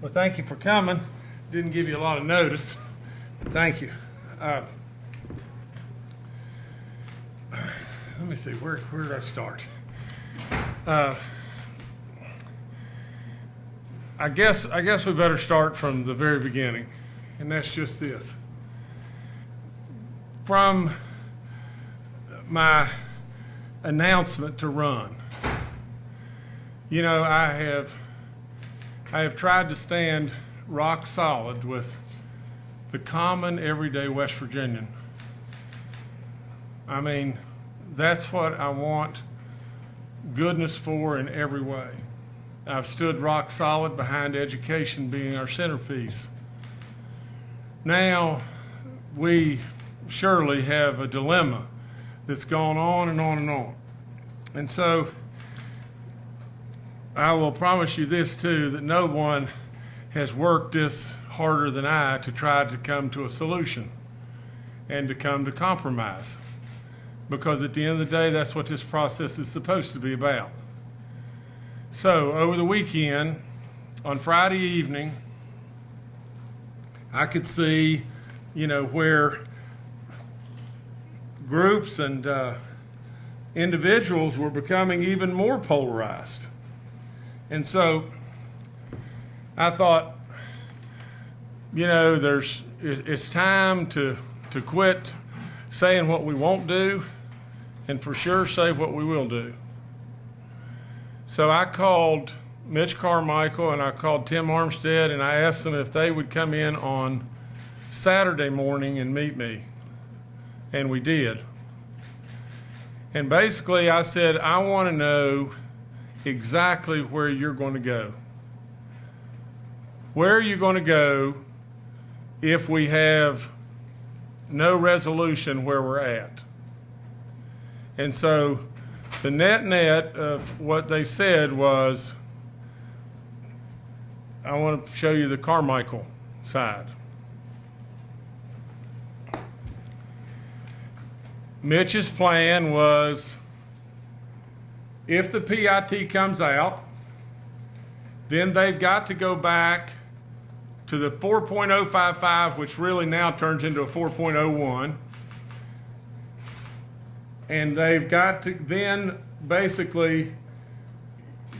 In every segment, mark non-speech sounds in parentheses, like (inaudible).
Well, thank you for coming. Didn't give you a lot of notice. Thank you. Uh, Let me see, where, where did I start? Uh, I guess, I guess we better start from the very beginning, and that's just this. From my announcement to run, you know, I have, I have tried to stand rock solid with the common everyday West Virginian. I mean, that's what I want goodness for in every way. I've stood rock solid behind education being our centerpiece. Now, we surely have a dilemma that's gone on and on and on. And so, I will promise you this too that no one has worked this harder than I to try to come to a solution and to come to compromise. Because at the end of the day, that's what this process is supposed to be about. So, over the weekend, on Friday evening, I could see, you know, where groups and uh, individuals were becoming even more polarized. And so I thought, you know, there's it's time to to quit saying what we won't do and for sure say what we will do. So I called Mitch Carmichael and I called Tim Armstead and I asked them if they would come in on Saturday morning and meet me. And we did. And basically I said, I want to know exactly where you're going to go. Where are you going to go if we have no resolution where we're at? And so the net net of what they said was I want to show you the Carmichael side. Mitch's plan was if the PIT comes out, then they've got to go back to the 4.055, which really now turns into a 4.01. And they've got to then basically,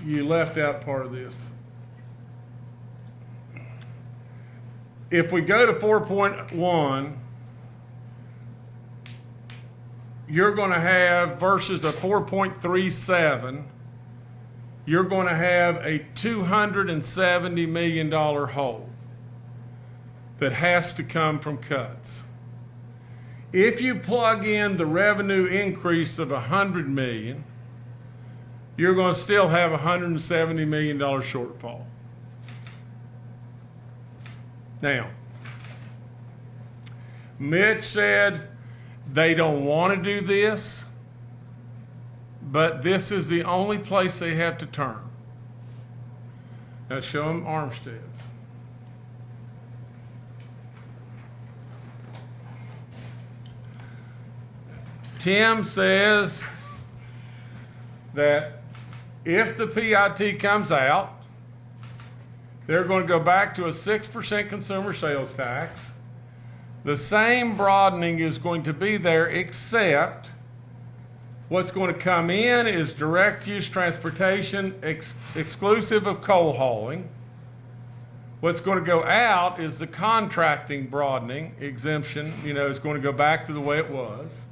you left out part of this. If we go to 4.1, you're going to have versus a 4.37, you're going to have a $270 million hole that has to come from cuts. If you plug in the revenue increase of 100 million, you're going to still have a $170 million shortfall. Now, Mitch said they don't want to do this, but this is the only place they have to turn. Now show them Armstead's. Tim says that if the PIT comes out, they're going to go back to a 6% consumer sales tax. The same broadening is going to be there, except what's going to come in is direct use transportation ex- exclusive of coal hauling. What's going to go out is the contracting broadening exemption, you know, is going to go back to the way it was.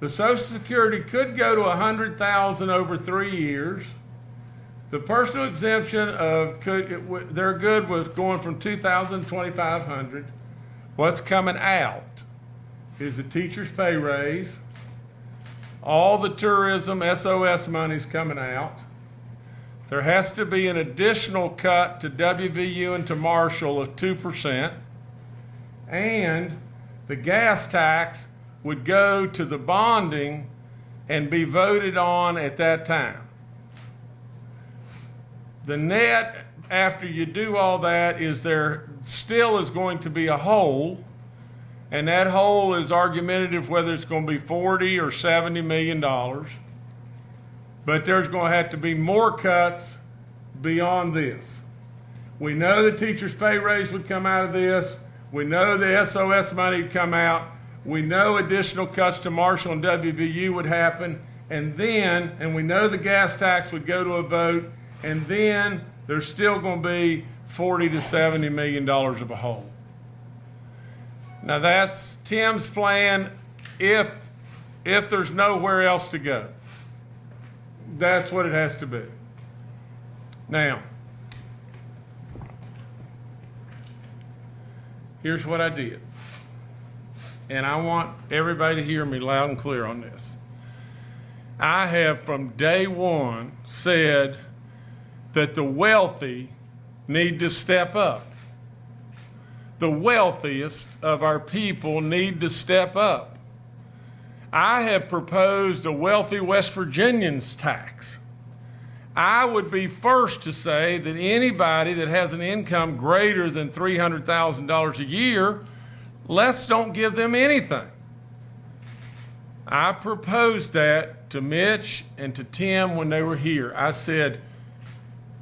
The Social Security could go to 100,000 over three years. The personal exemption of could it, they're good was going from 2,000 to 2,500. What's coming out is the teacher's pay raise. All the tourism SOS money's coming out. There has to be an additional cut to WVU and to Marshall of 2%. And the gas tax would go to the bonding and be voted on at that time. The net, after you do all that, is there still is going to be a hole, and that hole is argumentative whether it's going to be 40 or 70 million dollars. But there's going to have to be more cuts beyond this. We know the teacher's pay raise would come out of this. We know the SOS money would come out. We know additional cuts to Marshall and WVU would happen. And then, and we know the gas tax would go to a vote. And then there's still going to be 40 to 70 million dollars of a hole. Now that's Tim's plan if if there's nowhere else to go. That's what it has to be. Now, here's what I did. And I want everybody to hear me loud and clear on this. I have from day one said that the wealthy need to step up. The wealthiest of our people need to step up. I have proposed a wealthy West Virginians tax. I would be first to say that anybody that has an income greater than $300,000 a year, let's don't give them anything. I proposed that to Mitch and to Tim when they were here. I said,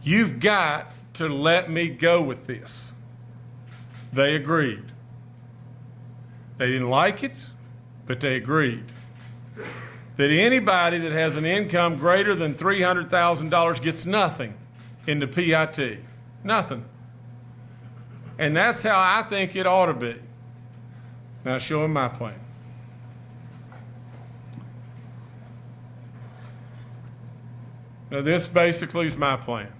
You've got to let me go with this. They agreed. They didn't like it, but they agreed that anybody that has an income greater than $300,000 gets nothing in the PIT. Nothing. And that's how I think it ought to be. Now, show him my plan. Now, this basically is my plan.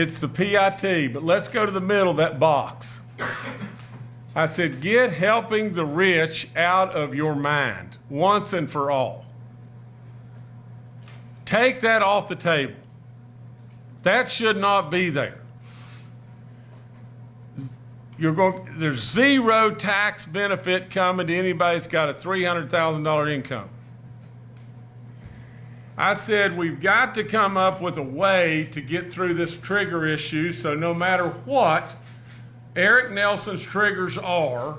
It's the PIT, but let's go to the middle of that box. I said, get helping the rich out of your mind once and for all. Take that off the table. That should not be there. You're going, there's zero tax benefit coming to anybody that's got a $300,000 income. I said we've got to come up with a way to get through this trigger issue so no matter what Eric Nelson's triggers are,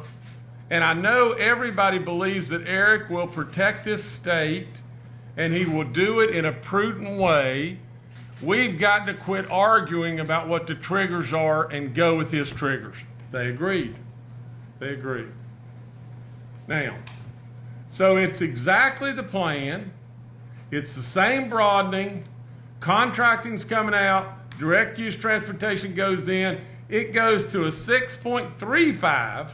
and I know everybody believes that Eric will protect this state and he will do it in a prudent way. We've got to quit arguing about what the triggers are and go with his triggers. They agreed. They agreed. Now, so it's exactly the plan. It's the same broadening. Contracting's coming out. Direct use transportation goes in. It goes to a 6.35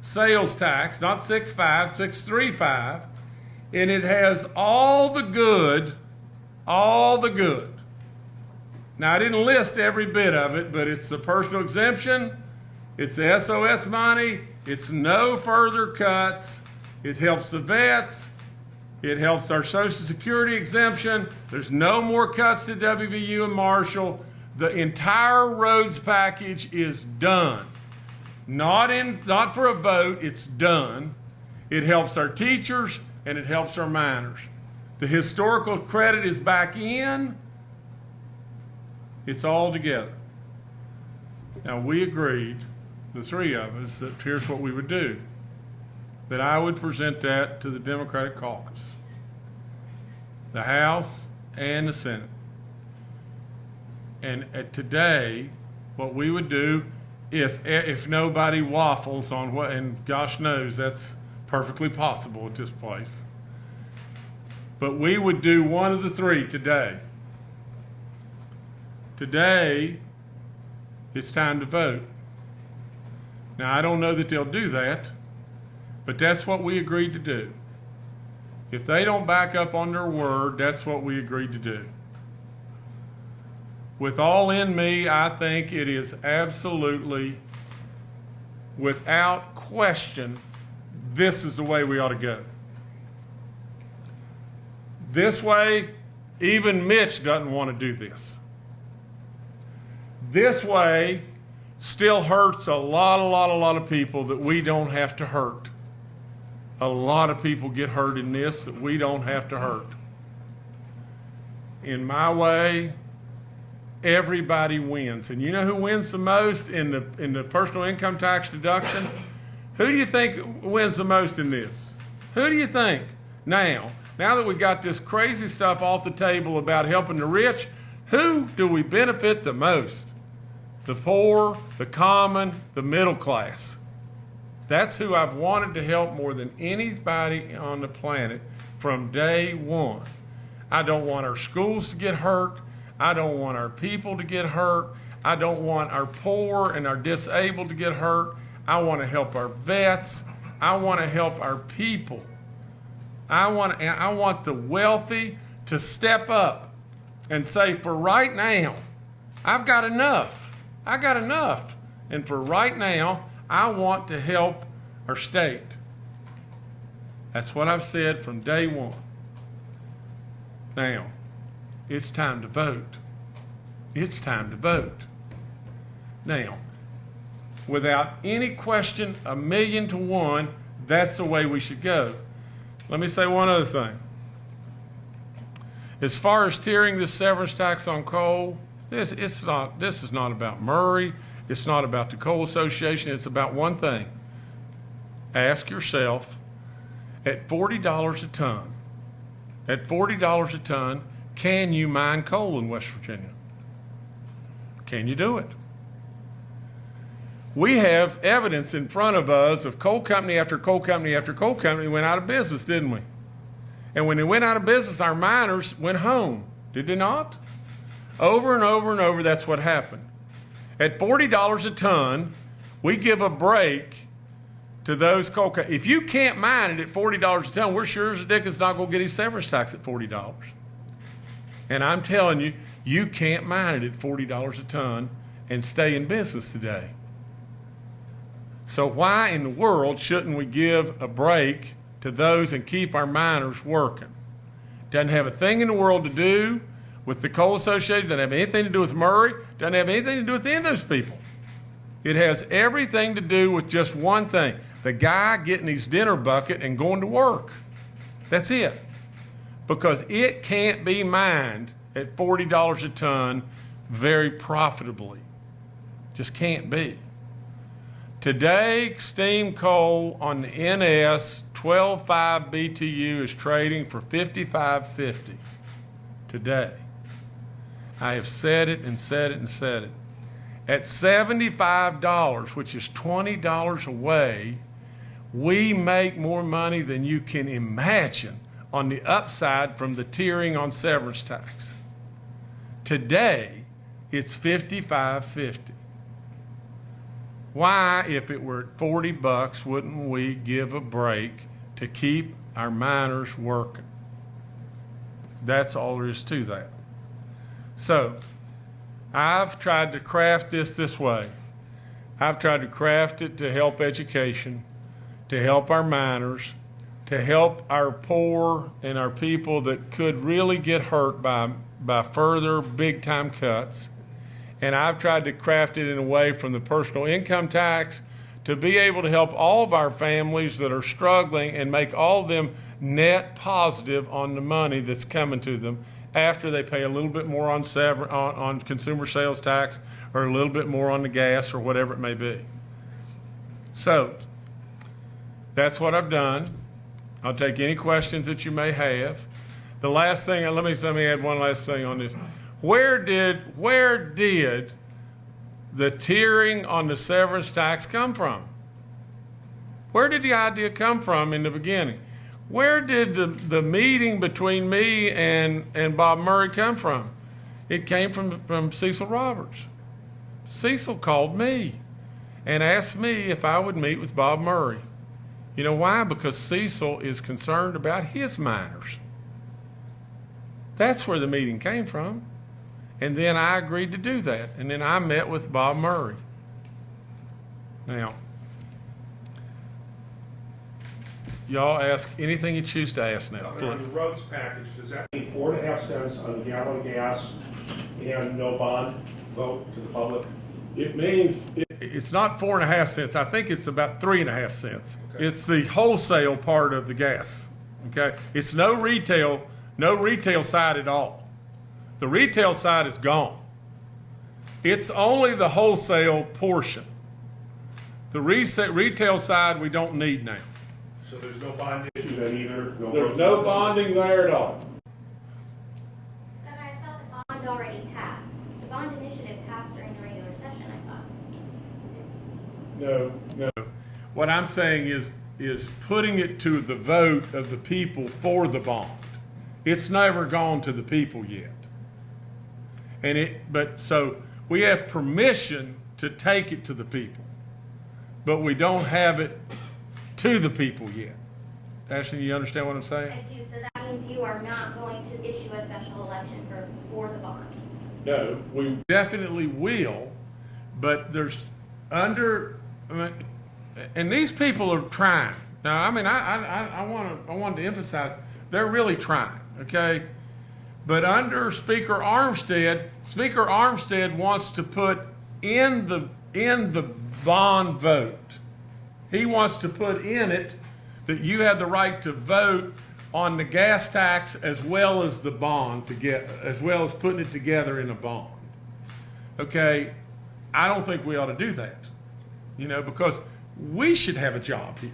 sales tax, not 6.5, 6.35. And it has all the good, all the good. Now, I didn't list every bit of it, but it's the personal exemption, it's SOS money, it's no further cuts, it helps the vets, it helps our Social Security exemption. There's no more cuts to WVU and Marshall. The entire roads package is done. Not in not for a vote, it's done. It helps our teachers and it helps our miners. The historical credit is back in. It's all together. Now we agreed, the three of us, that here's what we would do that I would present that to the Democratic caucus, the House and the Senate. And today, what we would do, if if nobody waffles on what, and gosh knows that's perfectly possible at this place, but we would do one of the three today. Today, it's time to vote. Now, I don't know that they'll do that. But that's what we agreed to do. If they don't back up on their word, that's what we agreed to do. With all in me, I think it is absolutely, without question, this is the way we ought to go. This way, even Mitch doesn't want to do this. This way still hurts a lot, a lot, a lot of people that we don't have to hurt. A lot of people get hurt in this that we don't have to hurt. In my way, everybody wins. And you know who wins the most in the, in the personal income tax deduction? Who do you think wins the most in this? Who do you think? Now, now that we've got this crazy stuff off the table about helping the rich, who do we benefit the most? the poor, the common, the middle class. That's who I've wanted to help more than anybody on the planet from day one. I don't want our schools to get hurt. I don't want our people to get hurt. I don't want our poor and our disabled to get hurt. I want to help our vets. I want to help our people. I want, I want the wealthy to step up and say, for right now, I've got enough. I got enough. And for right now, I want to help our state. That's what I've said from day one. Now, it's time to vote. It's time to vote. Now, without any question, a million to one, that's the way we should go. Let me say one other thing. As far as tearing the severance tax on coal, this it's not this is not about Murray. It's not about the coal association. It's about one thing. Ask yourself, at forty dollars a ton, at forty dollars a ton, can you mine coal in West Virginia? Can you do it? We have evidence in front of us of coal company after coal company after coal company went out of business, didn't we? And when they went out of business, our miners went home, did they not? Over and over and over, that's what happened. At $40 a ton, we give a break to those coal co- If you can't mine it at $40 a ton, we're sure as a dick is not going to get his severance tax at $40. And I'm telling you, you can't mine it at $40 a ton and stay in business today. So why in the world shouldn't we give a break to those and keep our miners working? Doesn't have a thing in the world to do with the coal association, doesn't have anything to do with Murray, doesn't have anything to do with any of those people. It has everything to do with just one thing. The guy getting his dinner bucket and going to work. That's it. Because it can't be mined at $40 a ton very profitably. Just can't be. Today, steam coal on the NS 12.5 BTU is trading for 55.50 today. I have said it and said it and said it. At $75, which is $20 away, we make more money than you can imagine on the upside from the tiering on severance tax. Today, it's 55.50. Why, if it were at 40 bucks, wouldn't we give a break to keep our miners working? That's all there is to that. So, I've tried to craft this this way. I've tried to craft it to help education, to help our miners, to help our poor and our people that could really get hurt by, by further big time cuts. And I've tried to craft it in a way from the personal income tax to be able to help all of our families that are struggling and make all of them net positive on the money that's coming to them after they pay a little bit more on, sever- on, on consumer sales tax or a little bit more on the gas or whatever it may be. So that's what I've done. I'll take any questions that you may have. The last thing, let me let me add one last thing on this. Where did where did the tiering on the severance tax come from? Where did the idea come from in the beginning? Where did the, the meeting between me and, and Bob Murray come from? It came from, from Cecil Roberts. Cecil called me and asked me if I would meet with Bob Murray. You know why? Because Cecil is concerned about his miners. That's where the meeting came from. And then I agreed to do that. And then I met with Bob Murray. Now, y'all ask anything you choose to ask now, On the roads package, does that mean four and a half cents on a gallon of gas and no bond vote to the public? It means, it- it's not four and a half cents. I think it's about three and a half cents. Okay. It's the wholesale part of the gas, okay? It's no retail, no retail side at all. The retail side is gone. It's only the wholesale portion. The resa- retail side, we don't need now. So there's no bond issue then either? There's no taxes? bonding there at all. But I thought the bond already passed. The bond initiative passed during the regular session, I no, no. What I'm saying is, is putting it to the vote of the people for the bond. It's never gone to the people yet. And it, but, so, we have permission to take it to the people, but we don't have it to the people yet. Ashley, you understand what I'm saying? I do, so that means you are not going to issue a special election for, for the bond. No, we definitely will, but there's under, I mean, and these people are trying. Now, I mean, I, I, I want to, I wanted to emphasize, they're really trying, okay? But under Speaker Armstead, Speaker Armstead wants to put in the, in the bond vote, he wants to put in it that you have the right to vote on the gas tax as well as the bond to get, as well as putting it together in a bond. Okay, I don't think we ought to do that, you know, because we should have a job here.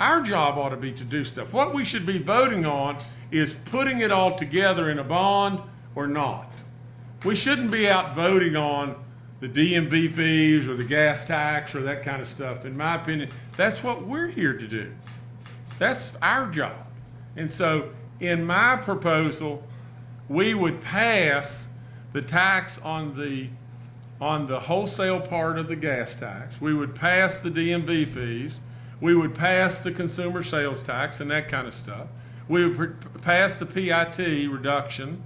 Our job ought to be to do stuff. What we should be voting on is putting it all together in a bond or not. We shouldn't be out voting on the DMV fees or the gas tax or that kind of stuff. In my opinion, that's what we're here to do. That's our job. And so, in my proposal, we would pass the tax on the on the wholesale part of the gas tax. We would pass the DMV fees. We would pass the consumer sales tax and that kind of stuff. We would pass the PIT reduction.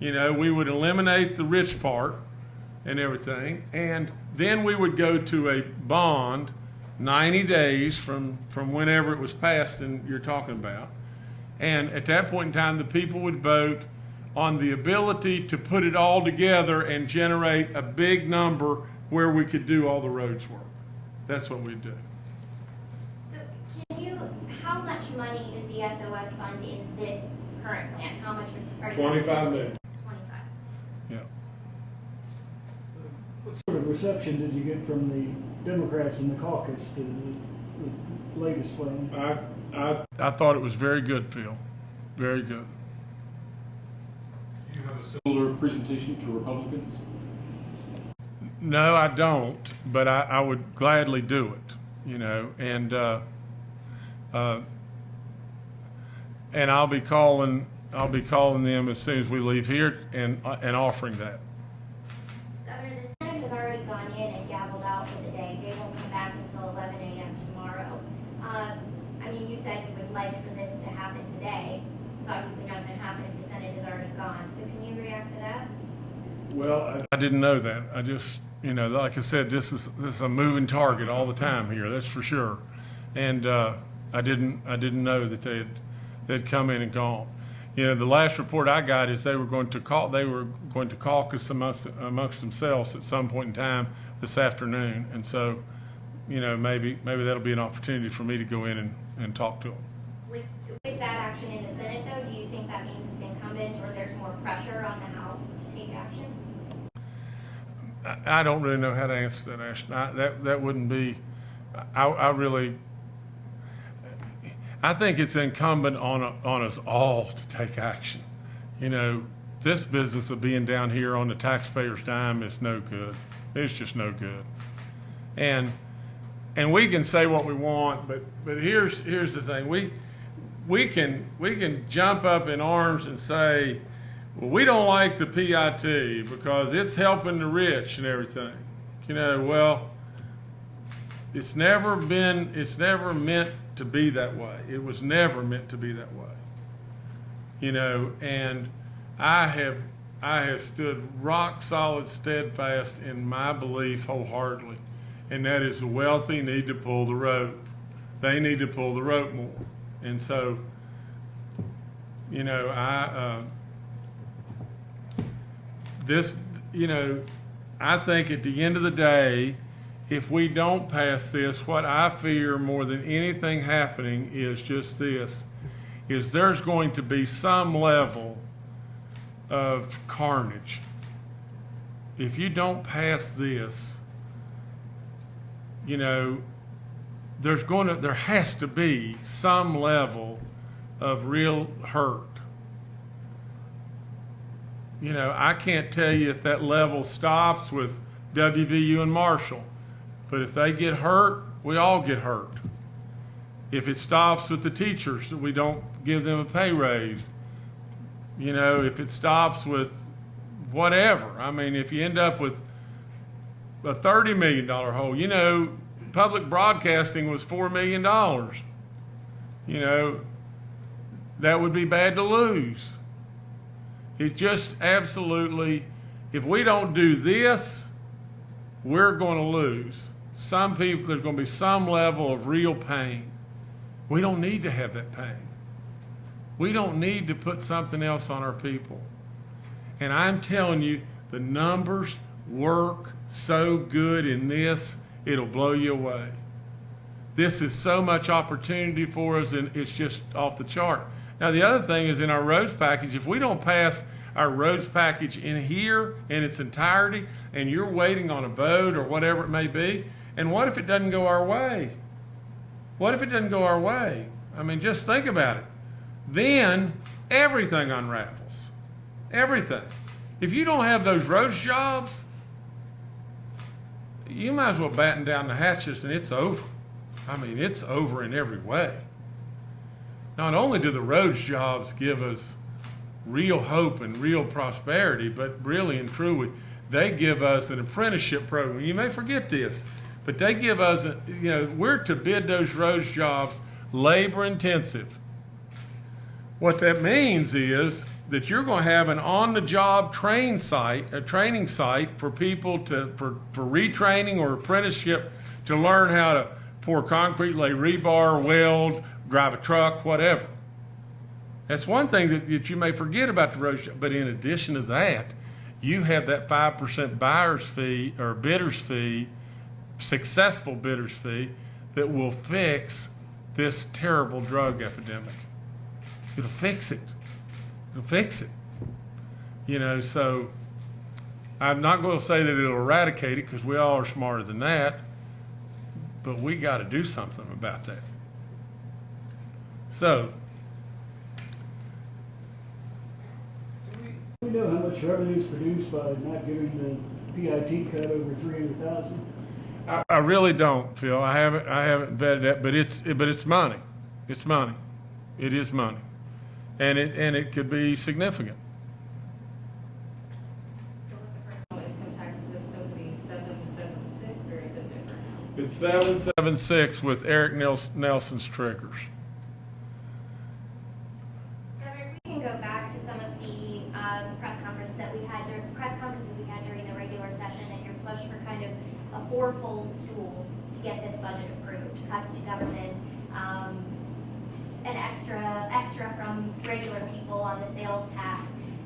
You know, we would eliminate the rich part and everything. And then we would go to a bond 90 days from, from whenever it was passed and you're talking about. And at that point in time, the people would vote on the ability to put it all together and generate a big number where we could do all the roads work. That's what we'd do. So can you, how much money is the SOS fund in this current plan? How much are you? Twenty-five million. Sort of reception did you get from the Democrats in the caucus to the, the latest plan? I, I, I thought it was very good, Phil. Very good. Do you have a similar presentation to Republicans? No, I don't, but I, I would gladly do it, you know, and, uh, uh, and I'll be calling, I'll be calling them as soon as we leave here and, uh, and offering that. Governor, the Senate has already gone in and gavelled out for the day. They won't come back until eleven AM tomorrow. Um, I mean, you said you would like for this to happen today. It's obviously not gonna happen if the Senate is already gone. So can you react to that? Well, I, I didn't know that. I just, you know, like I said, this is, this is a moving target all the time here, that's for sure. And, uh, I didn't, I didn't know that they'd, they'd come in and gone. You know, the last report I got is they were going to call, they were going to caucus amongst, amongst themselves at some point in time this afternoon. And so, you know, maybe, maybe that'll be an opportunity for me to go in and, and talk to them. With, with that action in the Senate though, do you think that means it's incumbent or there's more pressure on the House? I, don't really know how to answer that, Ashton. I, that, that wouldn't be, I, I really, I think it's incumbent on, on us all to take action. You know, this business of being down here on the taxpayer's dime is no good. It's just no good. And, and we can say what we want, but, but here's, here's the thing. We, we can, we can jump up in arms and say, we don't like the PIT because it's helping the rich and everything. You know, well, it's never been, it's never meant to be that way. It was never meant to be that way. You know, and I have, I have stood rock solid, steadfast in my belief wholeheartedly, and that is the wealthy need to pull the rope. They need to pull the rope more. And so, you know, I, uh, this, you know, I think at the end of the day, if we don't pass this, what I fear more than anything happening is just this, is there's going to be some level of carnage. If you don't pass this, you know, there's going to, there has to be some level of real hurt. You know, I can't tell you if that level stops with WVU and Marshall. But if they get hurt, we all get hurt. If it stops with the teachers, we don't give them a pay raise. You know, if it stops with whatever. I mean, if you end up with a $30 million hole, you know, public broadcasting was $4 million. You know, that would be bad to lose. It just absolutely, if we don't do this, we're going to lose. Some people, there's going to be some level of real pain. We don't need to have that pain. We don't need to put something else on our people. And I'm telling you, the numbers work so good in this, it'll blow you away. This is so much opportunity for us, and it's just off the chart. Now, the other thing is in our roads package, if we don't pass our roads package in here in its entirety, and you're waiting on a vote or whatever it may be, and what if it doesn't go our way? What if it doesn't go our way? I mean, just think about it. Then everything unravels. Everything. If you don't have those roads jobs, you might as well batten down the hatches and it's over. I mean, it's over in every way. Not only do the roads jobs give us real hope and real prosperity, but really and truly, they give us an apprenticeship program. You may forget this, but they give us, a, you know, we're to bid those roads jobs labor intensive. What that means is that you're going to have an on-the-job train site, a training site for people to for, for retraining or apprenticeship to learn how to pour concrete, lay rebar, weld, drive a truck, whatever. That's one thing that, that you may forget about the road. job. But in addition to that, you have that five percent buyer's fee or bidder's fee, successful bidder's fee, that will fix this terrible drug epidemic. It'll fix it. It'll fix it. You know, so I'm not going to say that it'll eradicate it because we all are smarter than that, but we got to do something about that. So, We know how much revenue is produced by not giving the PIT cut over three hundred thousand. I, I really don't, Phil. I haven't, I haven't vetted that, but it's, but it's money. It's money. It is money, and it and it could be significant. So with the personal income tax, is still gonna be seven, seven, six, or is it different? It's seven seven six with Eric Nels- Nelson's triggers. Governor, if we can go back to some of the um, press conference that we had, dur- press conferences we had during the regular session and your push for kind of a fourfold stool to get this budget approved, cuts to government, um, s- an extra, extra from regular people on the sales tax,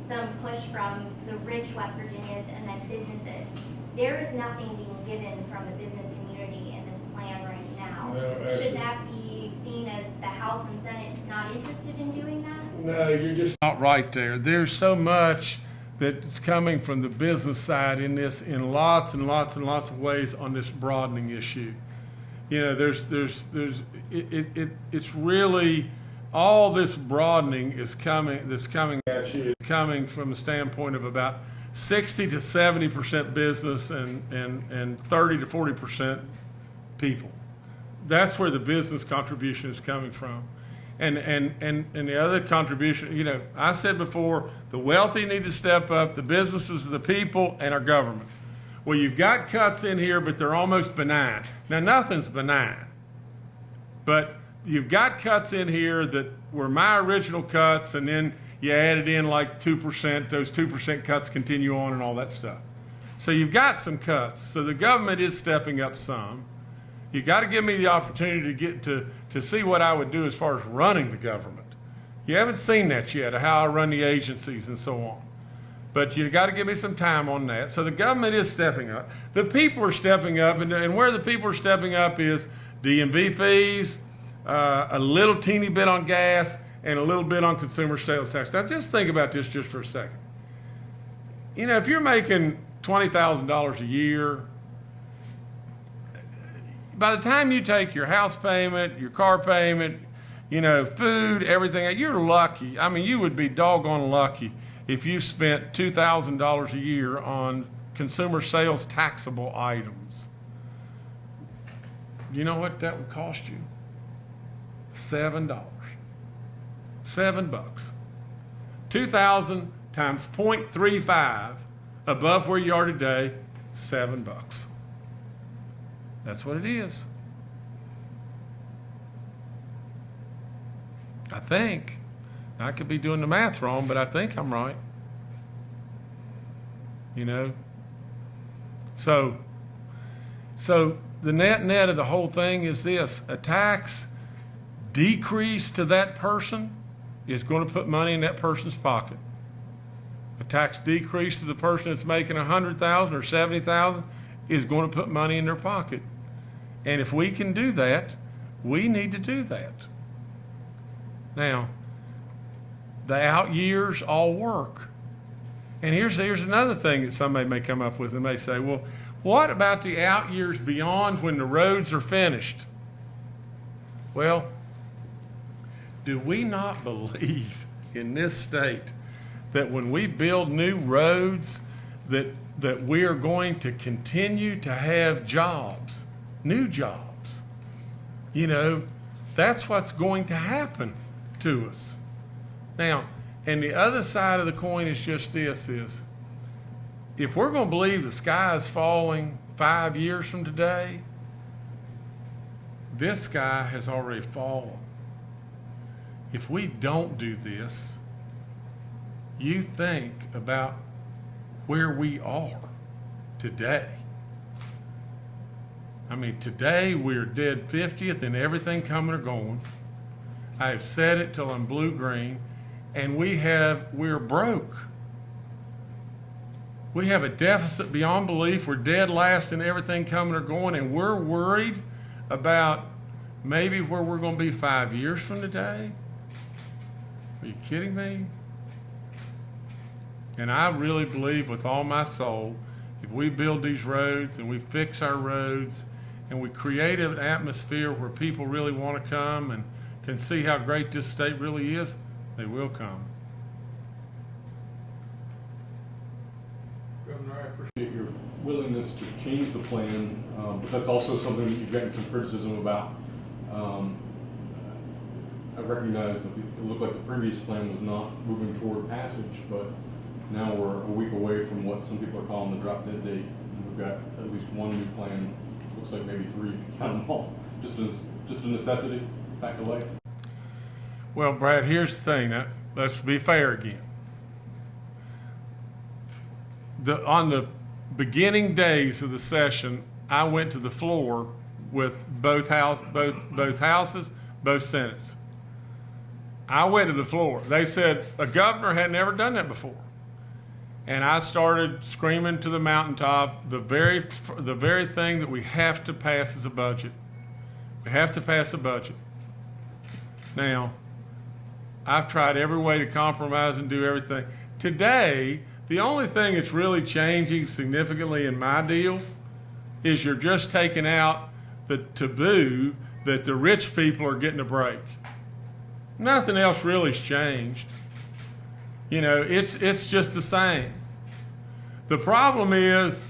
some push from the rich West Virginians and then businesses. There is nothing being given from the business community in this plan right now. Well, actually- Should that be seen as the House and Senate not interested in doing that? No, you're not right there. There's so much that's coming from the business side in this in lots and lots and lots of ways on this broadening issue. You know, there's there's there's it, it, it it's really all this broadening is coming that's coming at you coming from the standpoint of about 60 to 70 percent business and and and 30 to 40 percent people. That's where the business contribution is coming from. And, and, and, and the other contribution, you know, I said before, the wealthy need to step up, the businesses, the people, and our government. Well, you've got cuts in here, but they're almost benign. Now, nothing's benign. But you've got cuts in here that were my original cuts, and then you added in like 2%. Those 2% cuts continue on and all that stuff. So you've got some cuts. So the government is stepping up some. You got to give me the opportunity to get to, to see what I would do as far as running the government. You haven't seen that yet, how I run the agencies and so on. But you got to give me some time on that. So the government is stepping up. The people are stepping up, and, and where the people are stepping up is DMV fees, uh, a little teeny bit on gas, and a little bit on consumer sales tax. Now just think about this just for a second. You know, if you're making twenty thousand dollars a year, by the time you take your house payment, your car payment, you know, food, everything, you're lucky. I mean, you would be doggone lucky if you spent $2,000 a year on consumer sales taxable items. you know what that would cost you? Seven dollars. Seven bucks. Two thousand times 0.35 above where you are today, seven bucks. That's what it is. I think. I could be doing the math wrong, but I think I'm right. You know? So, so the net net of the whole thing is this a tax decrease to that person is going to put money in that person's pocket. A tax decrease to the person that's making a hundred thousand or seventy thousand is going to put money in their pocket. And if we can do that, we need to do that. Now, the out years all work. And here's, here's another thing that somebody may come up with and may say, well, what about the out years beyond when the roads are finished? Well, do we not believe in this state that when we build new roads, that, that we are going to continue to have jobs, new jobs? You know, that's what's going to happen to us. Now, and the other side of the coin is just this is if we're going to believe the sky is falling five years from today, this sky has already fallen. If we don't do this, you think about where we are today. I mean, today we're dead 50th and everything coming or going. I have said it till I'm blue green, and we have we're broke. We have a deficit beyond belief. We're dead last in everything coming or going, and we're worried about maybe where we're going to be five years from today. Are you kidding me? And I really believe with all my soul, if we build these roads and we fix our roads and we create an atmosphere where people really want to come and can see how great this state really is, they will come. Governor, I appreciate your willingness to change the plan, um, but that's also something that you've gotten some criticism about. Um, I recognize that it looked like the previous plan was not moving toward passage, but now we're a week away from what some people are calling the drop dead date. We've got at least one new plan, looks like maybe three if you count them all. (laughs) Just a, just a necessity, fact of life. Well, Brad, here's the thing. Let's be fair again. The, on the beginning days of the session, I went to the floor with both house, both, both houses, both senates. I went to the floor. They said a governor had never done that before. And I started screaming to the mountaintop, the very, the very thing that we have to pass is a budget. We have to pass a budget. Now, I've tried every way to compromise and do everything. Today, the only thing that's really changing significantly in my deal is you're just taking out the taboo that the rich people are getting a break. Nothing else really's changed. You know, it's it's just the same. The problem is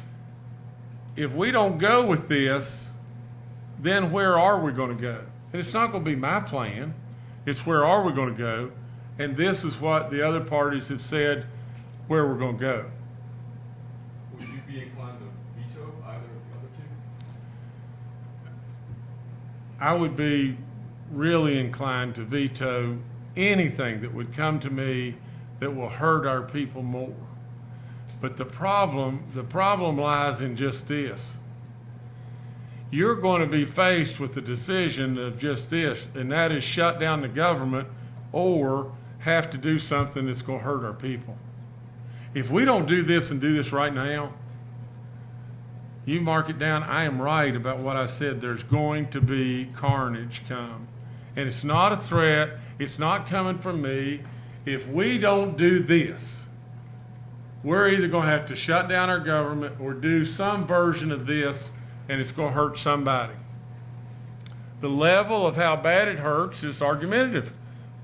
if we don't go with this, then where are we going to go? And it's not going to be my plan. It's where are we going to go? And this is what the other parties have said where we're going to go. Would you be inclined to veto either of the other two? I would be really inclined to veto anything that would come to me that will hurt our people more. But the problem, the problem lies in just this. You're going to be faced with the decision of just this, and that is shut down the government or have to do something that's going to hurt our people. If we don't do this and do this right now, you mark it down. I am right about what I said. There's going to be carnage come. And it's not a threat, it's not coming from me. If we don't do this, we're either going to have to shut down our government or do some version of this, and it's going to hurt somebody. The level of how bad it hurts is argumentative,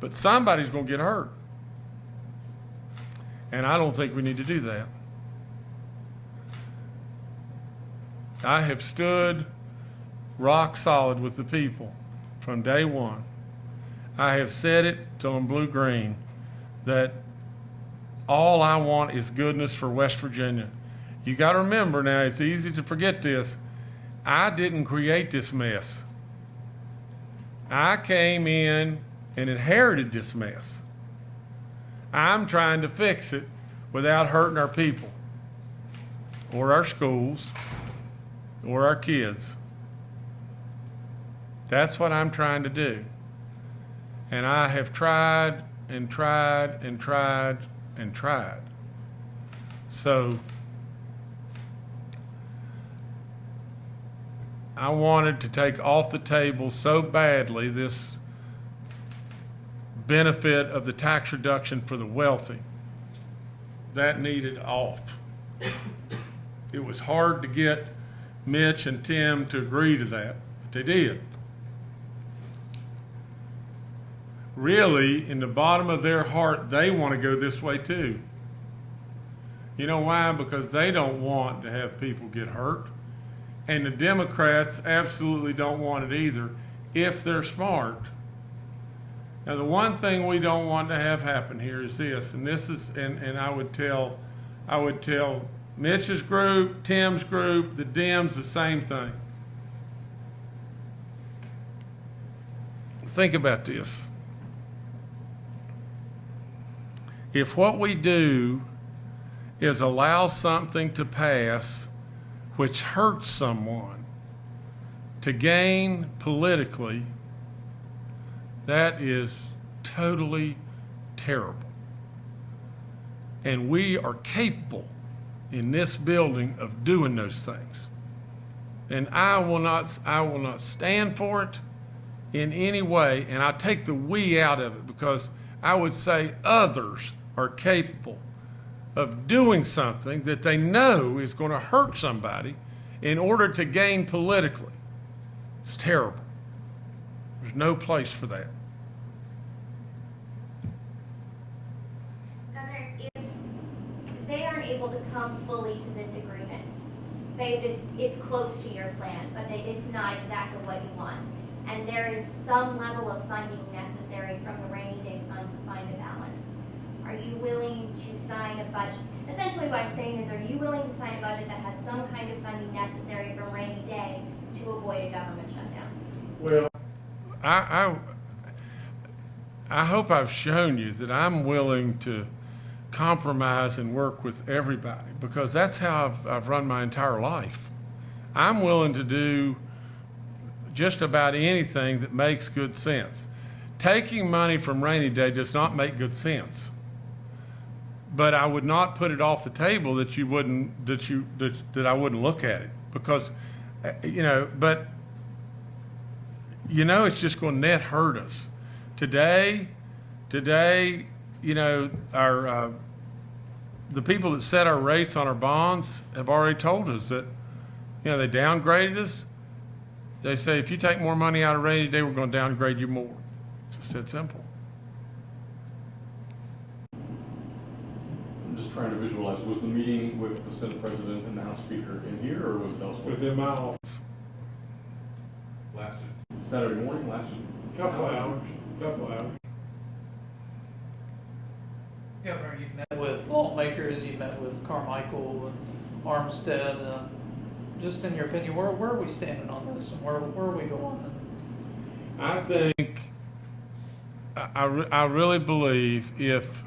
but somebody's going to get hurt. And I don't think we need to do that. I have stood rock solid with the people from day one. I have said it I'm blue green that all I want is goodness for West Virginia. You got to remember now, it's easy to forget this. I didn't create this mess. I came in and inherited this mess. I'm trying to fix it without hurting our people or our schools or our kids. That's what I'm trying to do. And I have tried and tried and tried and tried. So I wanted to take off the table so badly this benefit of the tax reduction for the wealthy. That needed off. It was hard to get Mitch and Tim to agree to that, but they did. Really, in the bottom of their heart, they want to go this way too. You know why? Because they don't want to have people get hurt. And the Democrats absolutely don't want it either if they're smart. Now, the one thing we don't want to have happen here is this, and this is, and, and I would tell, I would tell Mitch's group, Tim's group, the Dems, the same thing. Think about this. If what we do is allow something to pass which hurts someone to gain politically, that is totally terrible. And we are capable in this building of doing those things. And I will not I will not stand for it in any way and I take the we out of it because I would say others are capable of doing something that they know is going to hurt somebody in order to gain politically. It's terrible. There's no place for that. Governor, if they aren't able to come fully to this agreement, say it's, it's close to your plan, but it's not exactly what you want, and there is some level of funding necessary from the rainy day fund to find a balance, are you willing to sign a budget? Essentially what I'm saying is, are you willing to sign a budget that has some kind of funding necessary from rainy day to avoid a government shutdown? Well, I, I, I hope I've shown you that I'm willing to compromise and work with everybody because that's how I've, I've run my entire life. I'm willing to do just about anything that makes good sense. Taking money from rainy day does not make good sense. But I would not put it off the table that you wouldn't, that you, that, that I wouldn't look at it because, uh, you know, but you know it's just going to net hurt us. Today, today, you know, our uh, the people that set our rates on our bonds have already told us that, you know, they downgraded us. They say if you take more money out of rainy day, we're going to downgrade you more. It's just that simple. I'm just trying to visualize, was the meeting with the Senate President and the House Speaker in here, or was it elsewhere? Within my office. Lasted Saturday morning, lasted? Couple hours. Couple hours. Governor, you've met with lawmakers, you've met with Carmichael and Armstead. uh, Just in your opinion, where, where are we standing on this and where, where are we going? I think, I, I re- I really believe if,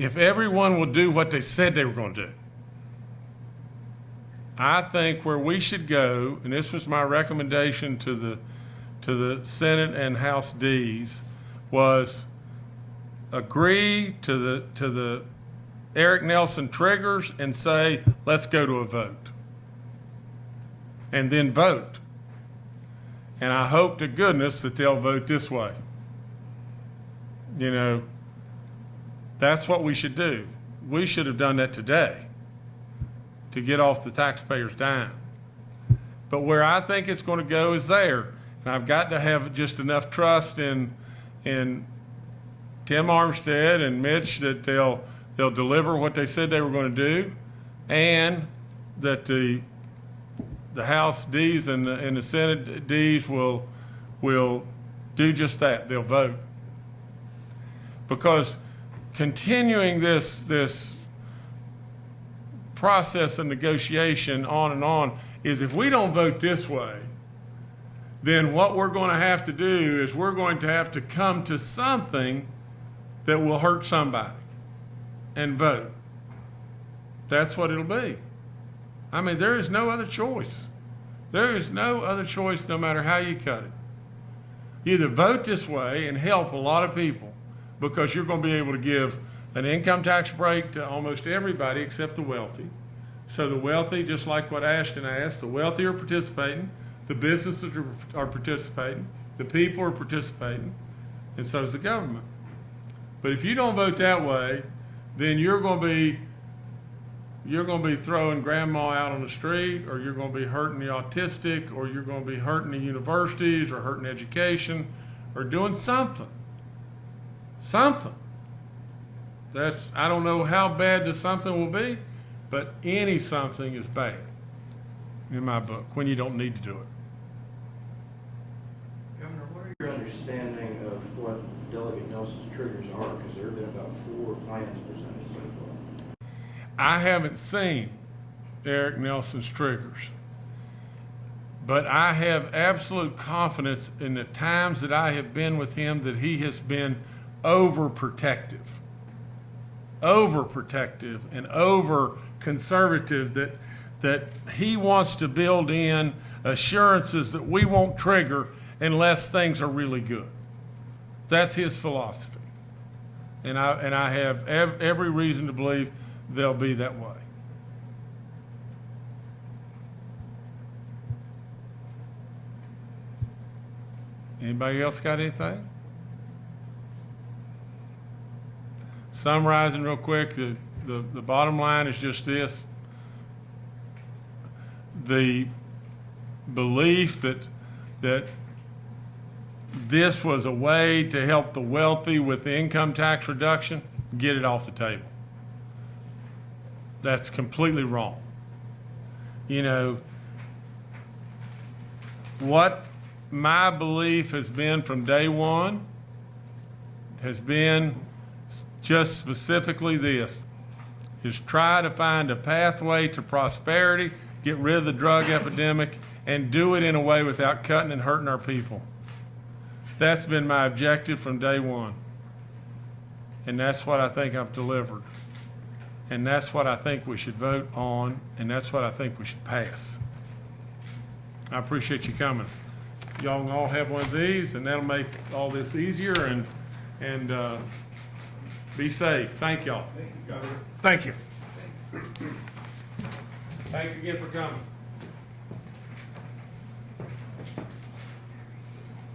if everyone will do what they said they were going to do, I think where we should go, and this was my recommendation to the, to the Senate and House Ds, was agree to the, to the Eric Nelson triggers and say, let's go to a vote. And then vote. And I hope to goodness that they'll vote this way. You know, that's what we should do. We should have done that today to get off the taxpayers' dime. But where I think it's going to go is there. And I've got to have just enough trust in, in Tim Armstead and Mitch that they'll, they'll deliver what they said they were going to do and that the the House Ds and the, and the Senate Ds will, will do just that. They'll vote. Because continuing this, this process of negotiation on and on is if we don't vote this way, then what we're going to have to do is we're going to have to come to something that will hurt somebody and vote. That's what it'll be. I mean, there is no other choice. There is no other choice no matter how you cut it. Either vote this way and help a lot of people because you're going to be able to give an income tax break to almost everybody except the wealthy. So the wealthy, just like what Ashton asked, the wealthy are participating, the businesses are, participating, the people are participating, and so is the government. But if you don't vote that way, then you're going to be you're going to be throwing grandma out on the street, or you're going to be hurting the autistic, or you're going to be hurting the universities, or hurting education, or doing something. Something. That's I don't know how bad the something will be, but any something is bad in my book when you don't need to do it. Governor, what are your understanding of what Delegate Nelson's triggers are? Because there have been about four plans presented so far. I haven't seen Eric Nelson's triggers, but I have absolute confidence in the times that I have been with him that he has been overprotective, overprotective, and over conservative. That that he wants to build in assurances that we won't trigger unless things are really good. That's his philosophy, and I and I have ev- every reason to believe they'll be that way. Anybody else got anything? Summarizing real quick, the, the, the bottom line is just this. The belief that, that this was a way to help the wealthy with the income tax reduction, get it off the table. That's completely wrong. You know, what my belief has been from day one has been just specifically this is try to find a pathway to prosperity, get rid of the drug epidemic, and do it in a way without cutting and hurting our people. That's been my objective from day one. And that's what I think I've delivered. And that's what I think we should vote on, and that's what I think we should pass. I appreciate you coming. Y'all all have one of these, and that'll make all this easier, and, and, uh, be safe. Thank y'all. Thank you. Thank you. Thanks again for coming.